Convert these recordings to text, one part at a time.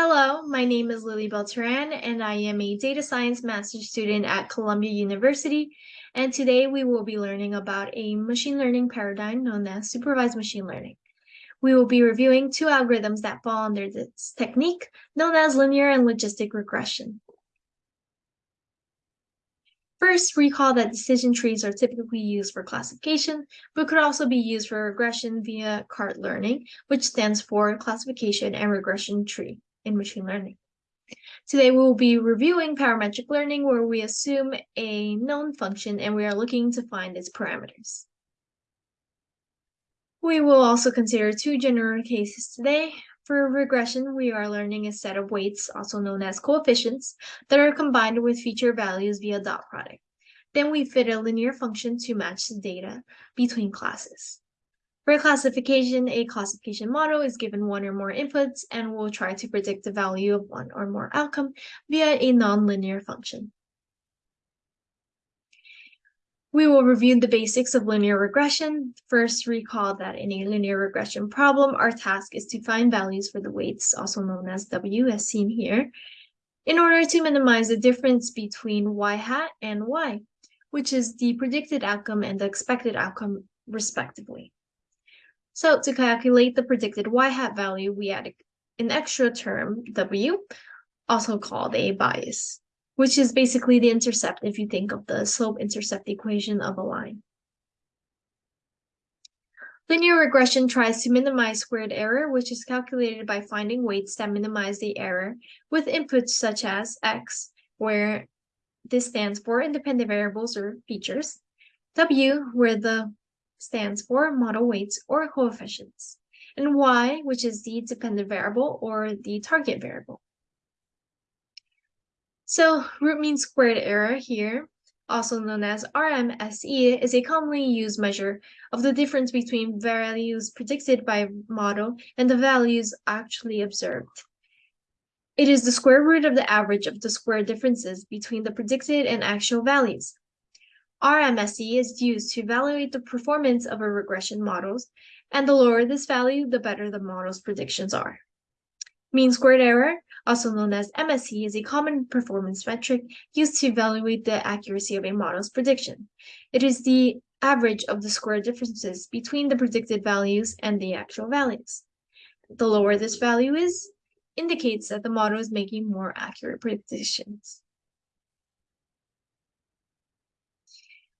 Hello, my name is Lily Beltran, and I am a data science master's student at Columbia University. And today we will be learning about a machine learning paradigm known as supervised machine learning. We will be reviewing two algorithms that fall under this technique known as linear and logistic regression. First, recall that decision trees are typically used for classification, but could also be used for regression via CART learning, which stands for classification and regression tree in machine learning. Today we will be reviewing parametric learning where we assume a known function and we are looking to find its parameters. We will also consider two general cases today. For regression, we are learning a set of weights, also known as coefficients, that are combined with feature values via dot product. Then we fit a linear function to match the data between classes. For classification, a classification model is given one or more inputs and will try to predict the value of one or more outcome via a nonlinear function. We will review the basics of linear regression. First, recall that in a linear regression problem, our task is to find values for the weights, also known as W, as seen here, in order to minimize the difference between y hat and y, which is the predicted outcome and the expected outcome, respectively. So to calculate the predicted y-hat value, we add an extra term, w, also called a bias, which is basically the intercept if you think of the slope-intercept equation of a line. Linear regression tries to minimize squared error, which is calculated by finding weights that minimize the error with inputs such as x, where this stands for independent variables or features, w, where the stands for model weights or coefficients, and y, which is the dependent variable or the target variable. So root mean squared error here, also known as RMSE, is a commonly used measure of the difference between values predicted by model and the values actually observed. It is the square root of the average of the square differences between the predicted and actual values. RMSE is used to evaluate the performance of a regression models, and the lower this value, the better the model's predictions are. Mean squared error, also known as MSE, is a common performance metric used to evaluate the accuracy of a model's prediction. It is the average of the square differences between the predicted values and the actual values. The lower this value is, indicates that the model is making more accurate predictions.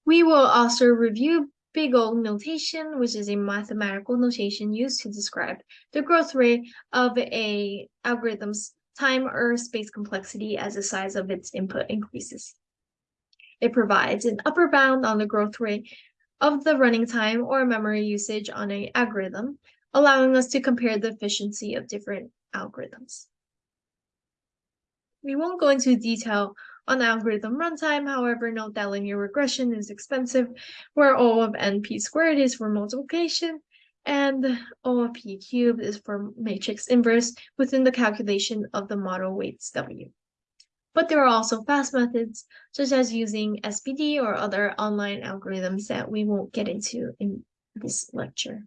We will also review big O notation, which is a mathematical notation used to describe the growth rate of a algorithm's time or space complexity as the size of its input increases. It provides an upper bound on the growth rate of the running time or memory usage on an algorithm, allowing us to compare the efficiency of different algorithms. We won't go into detail on algorithm runtime. However, note that linear regression is expensive, where O of np squared is for multiplication, and O of p cubed is for matrix inverse within the calculation of the model weights W. But there are also fast methods, such as using SGD or other online algorithms that we won't get into in this lecture.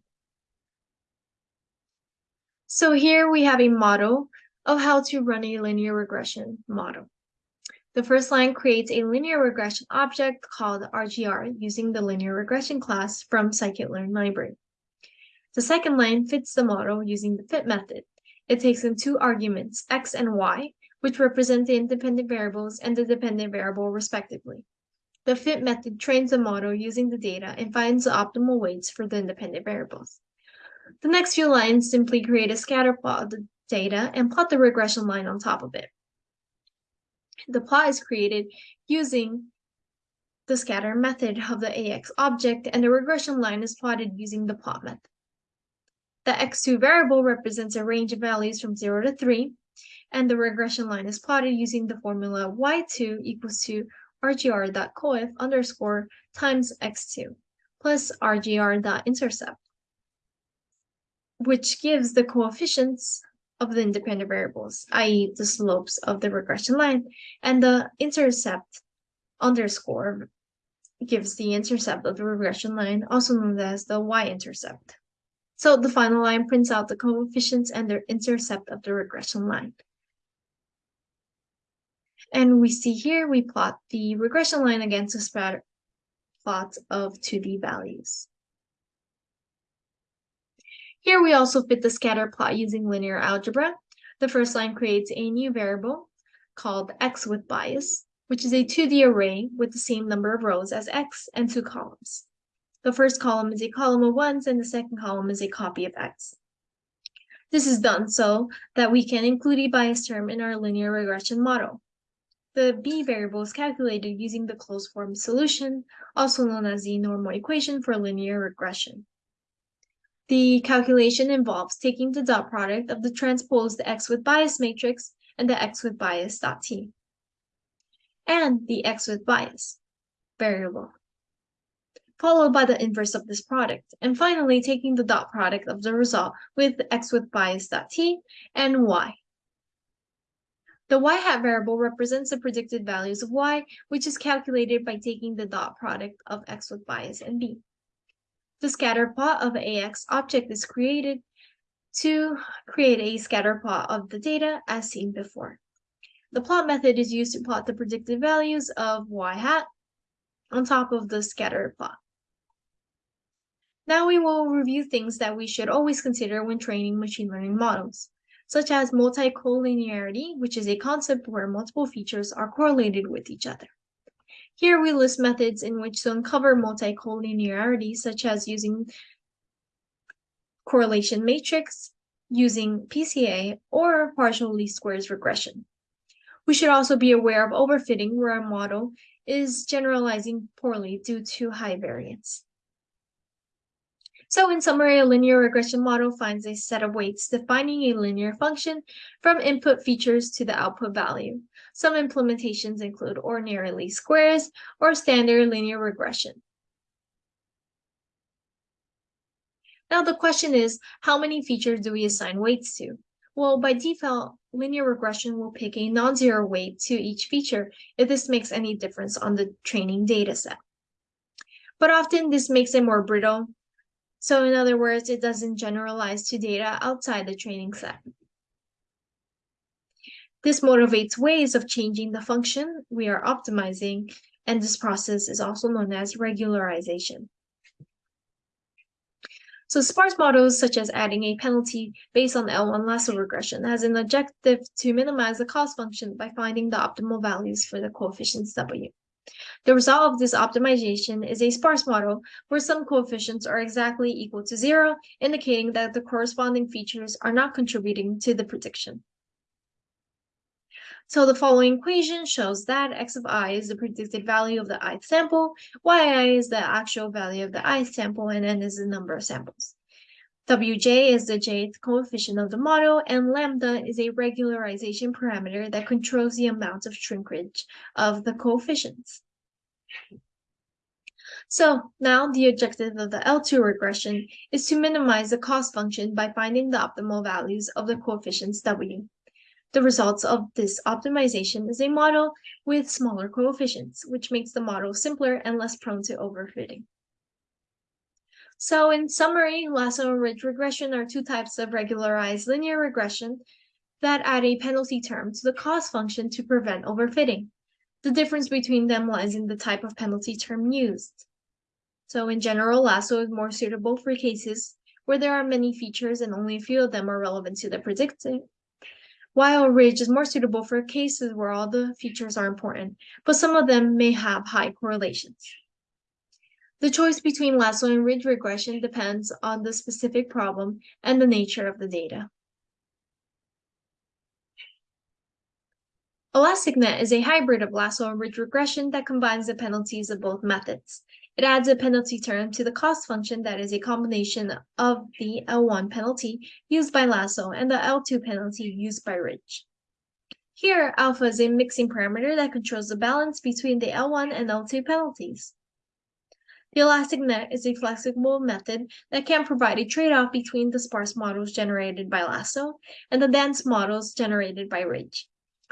So here we have a model of how to run a linear regression model. The first line creates a linear regression object called RGR using the linear regression class from scikit-learn library. The second line fits the model using the fit method. It takes in two arguments, x and y, which represent the independent variables and the dependent variable respectively. The fit method trains the model using the data and finds the optimal weights for the independent variables. The next few lines simply create a scatter plot of the data and plot the regression line on top of it. The plot is created using the scatter method of the AX object, and the regression line is plotted using the plot method. The x2 variable represents a range of values from 0 to 3, and the regression line is plotted using the formula y2 equals to rgr.coef underscore times x2 plus rgr.intercept, which gives the coefficients of the independent variables, i.e. the slopes of the regression line, and the intercept underscore gives the intercept of the regression line, also known as the y-intercept. So the final line prints out the coefficients and the intercept of the regression line. And we see here, we plot the regression line against the scatter plot of 2D values. Here we also fit the scatter plot using linear algebra. The first line creates a new variable called x with bias, which is a 2D array with the same number of rows as x and two columns. The first column is a column of ones and the second column is a copy of x. This is done so that we can include a bias term in our linear regression model. The b variable is calculated using the closed form solution, also known as the normal equation for linear regression. The calculation involves taking the dot product of the transposed x with bias matrix and the x with bias dot t, and the x with bias variable followed by the inverse of this product, and finally taking the dot product of the result with x with bias dot t and y. The y hat variable represents the predicted values of y, which is calculated by taking the dot product of x with bias and b. The scatter plot of AX object is created to create a scatter plot of the data as seen before. The plot method is used to plot the predicted values of y hat on top of the scatter plot. Now we will review things that we should always consider when training machine learning models, such as multi-collinearity, which is a concept where multiple features are correlated with each other. Here we list methods in which to uncover multi-collinearity, such as using correlation matrix, using PCA, or partial least squares regression. We should also be aware of overfitting where our model is generalizing poorly due to high variance. So in summary, a linear regression model finds a set of weights defining a linear function from input features to the output value. Some implementations include ordinary least squares or standard linear regression. Now the question is, how many features do we assign weights to? Well, by default, linear regression will pick a non-zero weight to each feature if this makes any difference on the training dataset. But often this makes it more brittle so in other words, it doesn't generalize to data outside the training set. This motivates ways of changing the function we are optimizing, and this process is also known as regularization. So sparse models such as adding a penalty based on L1 lasso regression has an objective to minimize the cost function by finding the optimal values for the coefficients W. The result of this optimization is a sparse model where some coefficients are exactly equal to zero, indicating that the corresponding features are not contributing to the prediction. So the following equation shows that x of i is the predicted value of the i sample, yi is the actual value of the i sample, and n is the number of samples. Wj is the jth coefficient of the model, and lambda is a regularization parameter that controls the amount of shrinkage of the coefficients. So now the objective of the L2 regression is to minimize the cost function by finding the optimal values of the coefficients W. The results of this optimization is a model with smaller coefficients, which makes the model simpler and less prone to overfitting. So in summary, lasso and ridge regression are two types of regularized linear regression that add a penalty term to the cost function to prevent overfitting. The difference between them lies in the type of penalty term used. So in general, lasso is more suitable for cases where there are many features and only a few of them are relevant to the predicting, while ridge is more suitable for cases where all the features are important, but some of them may have high correlations. The choice between lasso and ridge regression depends on the specific problem and the nature of the data. ElasticNet is a hybrid of lasso and ridge regression that combines the penalties of both methods. It adds a penalty term to the cost function that is a combination of the L1 penalty used by lasso and the L2 penalty used by ridge. Here, alpha is a mixing parameter that controls the balance between the L1 and L2 penalties. The elastic net is a flexible method that can provide a trade-off between the sparse models generated by Lasso and the dense models generated by Ridge.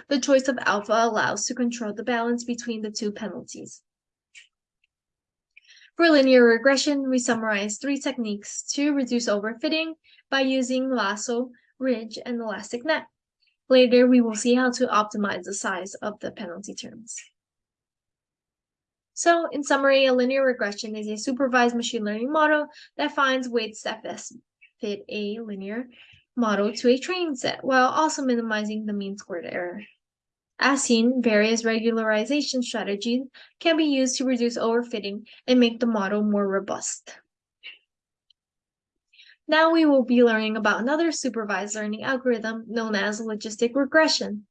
The choice of alpha allows to control the balance between the two penalties. For linear regression, we summarize three techniques to reduce overfitting by using lasso, ridge, and elastic net. Later, we will see how to optimize the size of the penalty terms. So in summary, a linear regression is a supervised machine learning model that finds weights that best fit a linear model to a training set while also minimizing the mean squared error. As seen, various regularization strategies can be used to reduce overfitting and make the model more robust. Now we will be learning about another supervised learning algorithm known as logistic regression.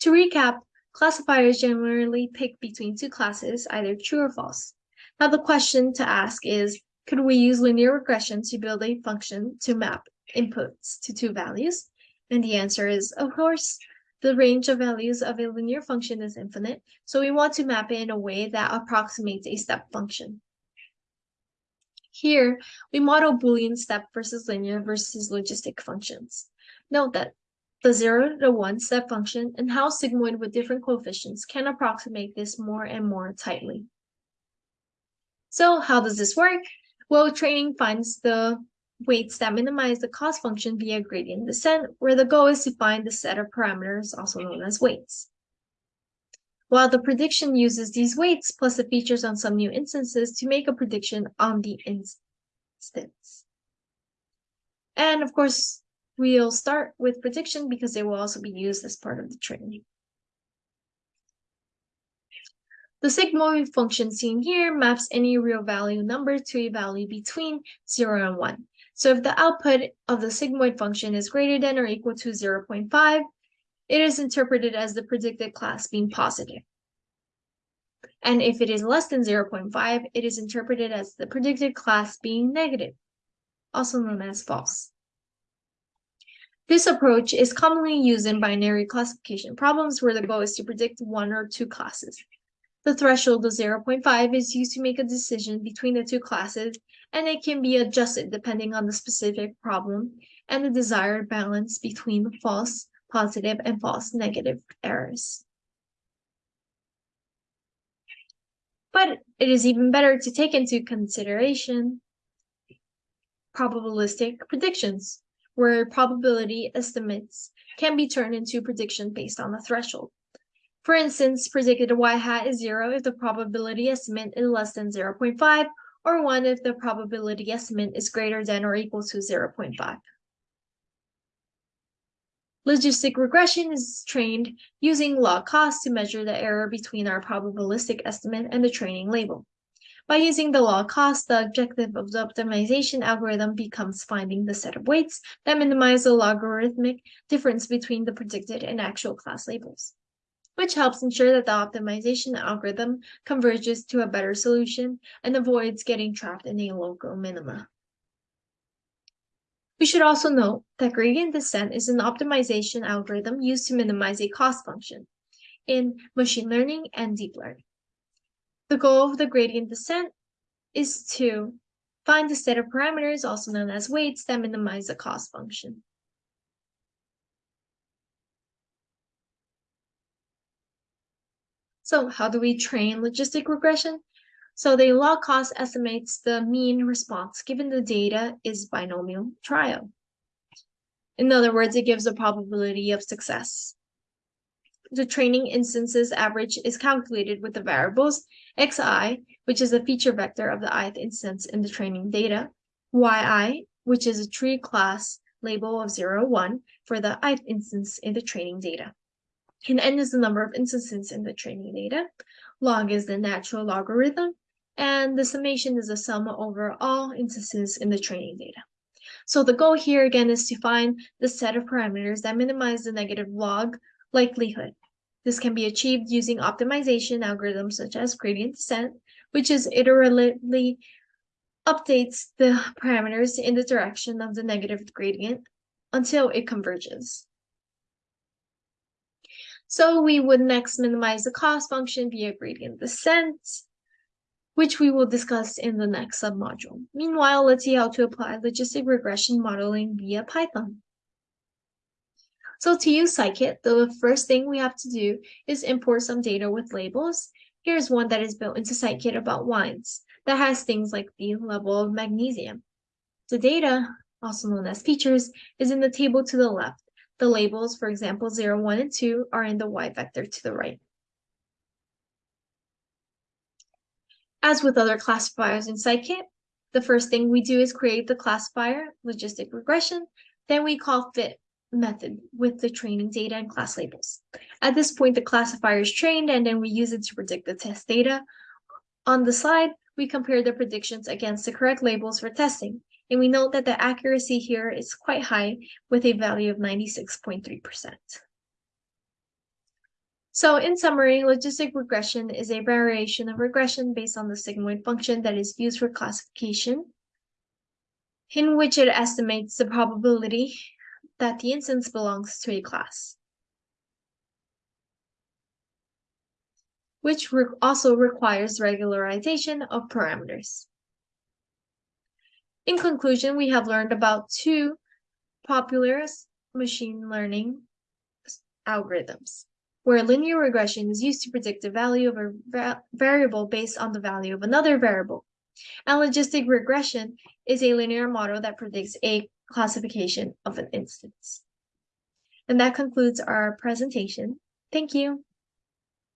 To recap, classifiers generally pick between two classes, either true or false. Now the question to ask is, could we use linear regression to build a function to map inputs to two values? And the answer is, of course, the range of values of a linear function is infinite, so we want to map it in a way that approximates a step function. Here, we model Boolean step versus linear versus logistic functions. Note that the 0 to 1 step function and how sigmoid with different coefficients can approximate this more and more tightly. So how does this work? Well, training finds the weights that minimize the cost function via gradient descent, where the goal is to find the set of parameters, also known as weights. While the prediction uses these weights plus the features on some new instances to make a prediction on the instance. And of course, we'll start with prediction because they will also be used as part of the training. The sigmoid function seen here maps any real value number to a value between 0 and 1. So if the output of the sigmoid function is greater than or equal to 0.5, it is interpreted as the predicted class being positive. And if it is less than 0.5, it is interpreted as the predicted class being negative, also known as false. This approach is commonly used in binary classification problems where the goal is to predict one or two classes. The threshold of 0.5 is used to make a decision between the two classes, and it can be adjusted depending on the specific problem and the desired balance between false positive and false negative errors. But it is even better to take into consideration probabilistic predictions where probability estimates can be turned into prediction based on a threshold. For instance, predicted y hat is 0 if the probability estimate is less than 0.5, or 1 if the probability estimate is greater than or equal to 0.5. Logistic regression is trained using log cost to measure the error between our probabilistic estimate and the training label. By using the log cost, the objective of the optimization algorithm becomes finding the set of weights that minimize the logarithmic difference between the predicted and actual class labels, which helps ensure that the optimization algorithm converges to a better solution and avoids getting trapped in a local minima. We should also note that gradient descent is an optimization algorithm used to minimize a cost function in machine learning and deep learning. The goal of the gradient descent is to find a set of parameters, also known as weights, that minimize the cost function. So how do we train logistic regression? So the log cost estimates the mean response given the data is binomial trial. In other words, it gives a probability of success. The training instances average is calculated with the variables xi, which is a feature vector of the ith instance in the training data, yi, which is a tree class label of 0, 1 for the ith instance in the training data. And n is the number of instances in the training data. Log is the natural logarithm, and the summation is the sum over all instances in the training data. So the goal here again is to find the set of parameters that minimize the negative log likelihood this can be achieved using optimization algorithms such as gradient descent, which is iteratively updates the parameters in the direction of the negative gradient until it converges. So we would next minimize the cost function via gradient descent, which we will discuss in the next submodule. Meanwhile, let's see how to apply logistic regression modeling via Python. So to use scikit, the first thing we have to do is import some data with labels. Here's one that is built into scikit about wines that has things like the level of magnesium. The data, also known as features, is in the table to the left. The labels, for example, 0, 1, and 2, are in the y vector to the right. As with other classifiers in Scikit, the first thing we do is create the classifier, logistic regression, then we call fit method with the training data and class labels. At this point, the classifier is trained and then we use it to predict the test data. On the slide, we compare the predictions against the correct labels for testing, and we note that the accuracy here is quite high with a value of 96.3%. So in summary, logistic regression is a variation of regression based on the sigmoid function that is used for classification, in which it estimates the probability that the instance belongs to a class, which re also requires regularization of parameters. In conclusion, we have learned about two popular machine learning algorithms where linear regression is used to predict the value of a va variable based on the value of another variable. And logistic regression is a linear model that predicts a classification of an instance. And that concludes our presentation. Thank you.